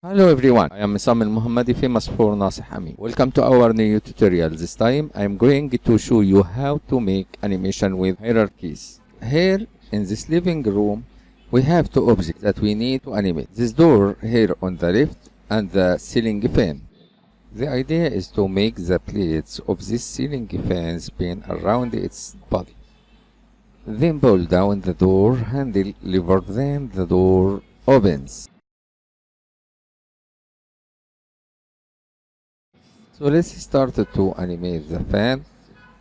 Hello everyone, I am Sam Al-Muhammadi famous for Nasih Ami. Welcome to our new tutorial. This time I am going to show you how to make animation with hierarchies. Here in this living room we have two objects that we need to animate. This door here on the left and the ceiling fan. The idea is to make the plates of this ceiling fan spin around its body. Then pull down the door handle lever then the door opens. So let's start to animate the fan.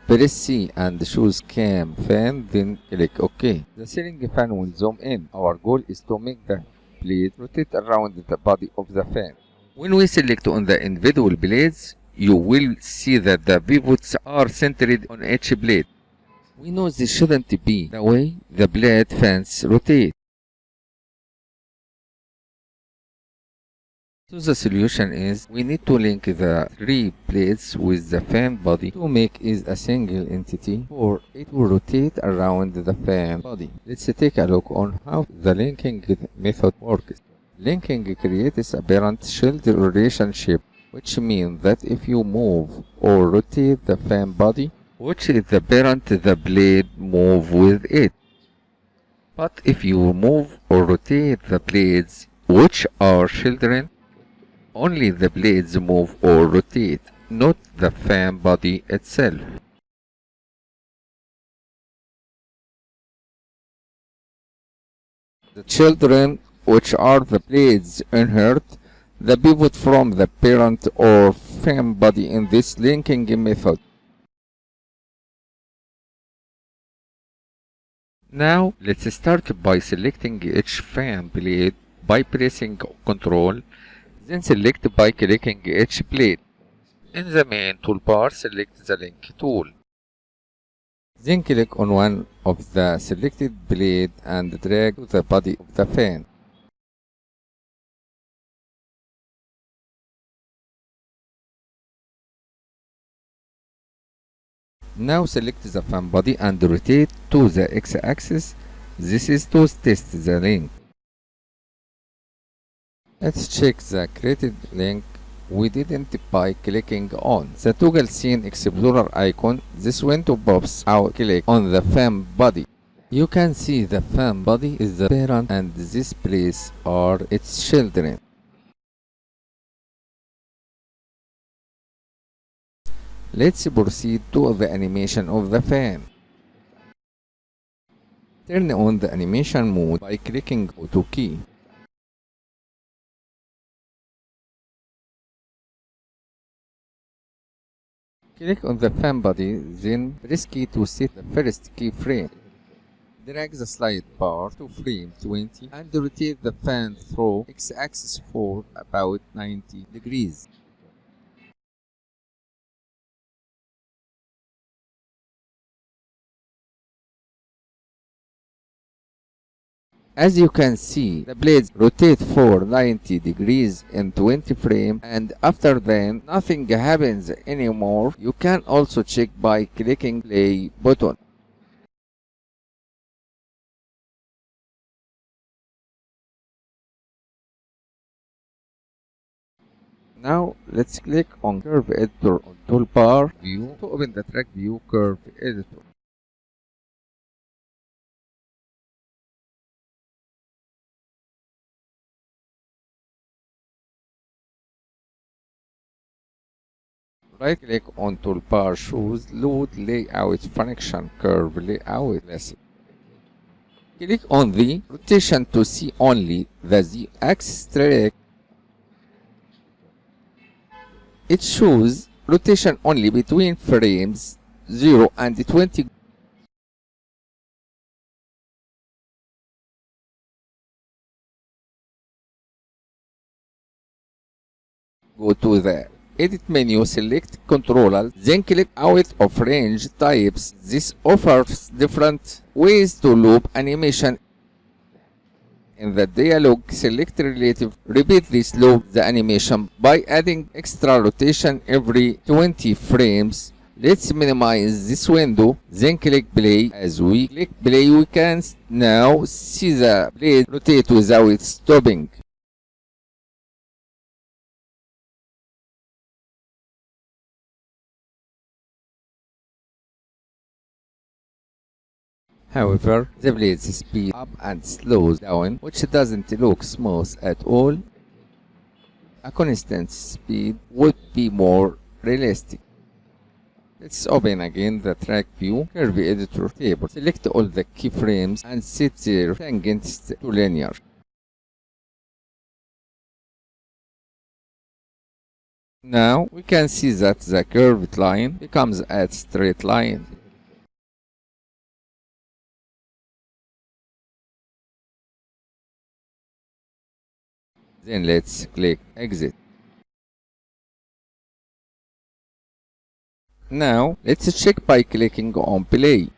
Press C and choose cam fan, then click OK. The ceiling fan will zoom in. Our goal is to make the blade rotate around the body of the fan. When we select on the individual blades, you will see that the pivots are centered on each blade. We know this shouldn't be the way the blade fans rotate. So the solution is we need to link the three blades with the fan body to make it a single entity or it will rotate around the fan body. Let's take a look on how the linking method works. Linking creates a parent-child relationship which means that if you move or rotate the fan body, which is the parent the blade move with it. But if you move or rotate the blades which are children, only the blades move or rotate, not the fan body itself. The children, which are the blades, inherit the pivot from the parent or fan body in this linking method. Now, let's start by selecting each fan blade by pressing Ctrl then select by clicking each blade. In the main toolbar, select the link tool. Then click on one of the selected blade and drag to the body of the fan. Now select the fan body and rotate to the x-axis. This is to test the link. Let's check the created link we didn't by clicking on the toggle scene explorer icon. This window pops out. Click on the fan body. You can see the fan body is the parent and this place are its children. Let's proceed to the animation of the fan. Turn on the animation mode by clicking Auto key. Click on the fan body, then press key to set the first keyframe. Drag the slide bar to frame 20 and rotate the fan through x-axis for about 90 degrees. As you can see, the blades rotate for 90 degrees in 20 frame and after then nothing happens anymore. You can also check by clicking play button. Now let's click on Curve Editor on Toolbar View to open the Track View Curve Editor. Right click on toolbar choose load layout function curve layout lesson. Click on the rotation to see only the z axis track. It shows rotation only between frames 0 and 20 go to the edit menu, select controller, then click out of range types. This offers different ways to loop animation. In the dialog, select relative. Repeat this loop the animation by adding extra rotation every 20 frames. Let's minimize this window, then click play. As we click play, we can now see the blade rotate without stopping. However, the blade speeds up and slows down, which doesn't look smooth at all. A constant speed would be more realistic. Let's open again the track view curve editor table. Select all the keyframes and set their tangents to linear. Now we can see that the curved line becomes a straight line. Then let's click exit. Now let's check by clicking on play.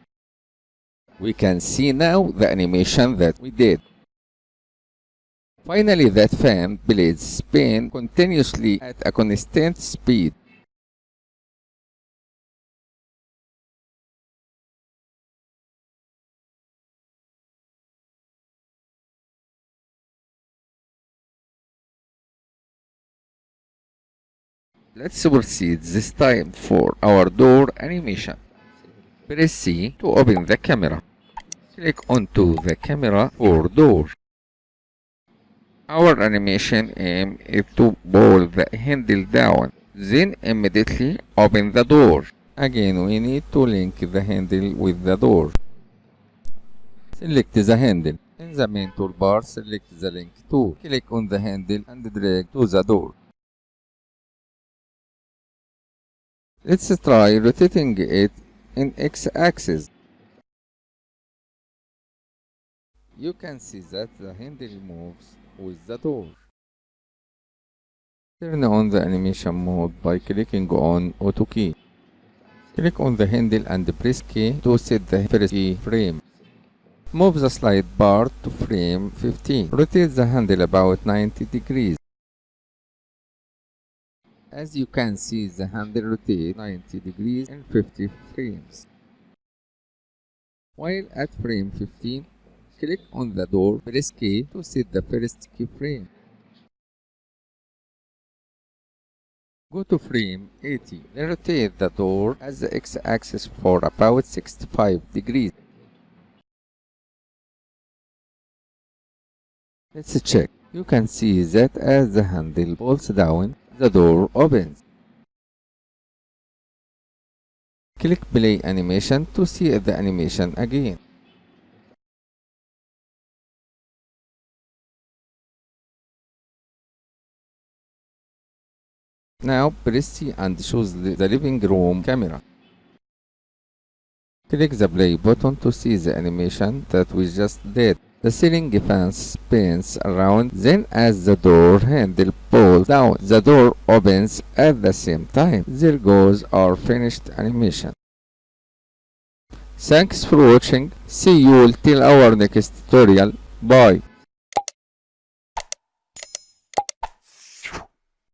We can see now the animation that we did. Finally that fan blades spin continuously at a constant speed. Let's proceed this time for our door animation. Press C to open the camera. Click onto the camera for door. Our animation aim is to pull the handle down, then immediately open the door. Again, we need to link the handle with the door. Select the handle. In the main toolbar, select the link tool. Click on the handle and drag to the door. Let's try rotating it in x-axis. You can see that the handle moves with the door. Turn on the animation mode by clicking on Auto key. Click on the handle and press key to set the first key frame. Move the slide bar to frame 15. Rotate the handle about 90 degrees. As you can see, the handle rotates 90 degrees in 50 frames. While at frame 15, click on the door, press K to set the first keyframe. Go to frame 80, then rotate the door as the x-axis for about 65 degrees. Let's check. You can see that as the handle pulls down, the door opens. Click play animation to see the animation again. Now press C and choose the living room camera. Click the play button to see the animation that we just did. The ceiling fan spins around, then as the door handle pulls down, the door opens at the same time. There goes our finished animation. Thanks for watching. See you till our next tutorial. Bye.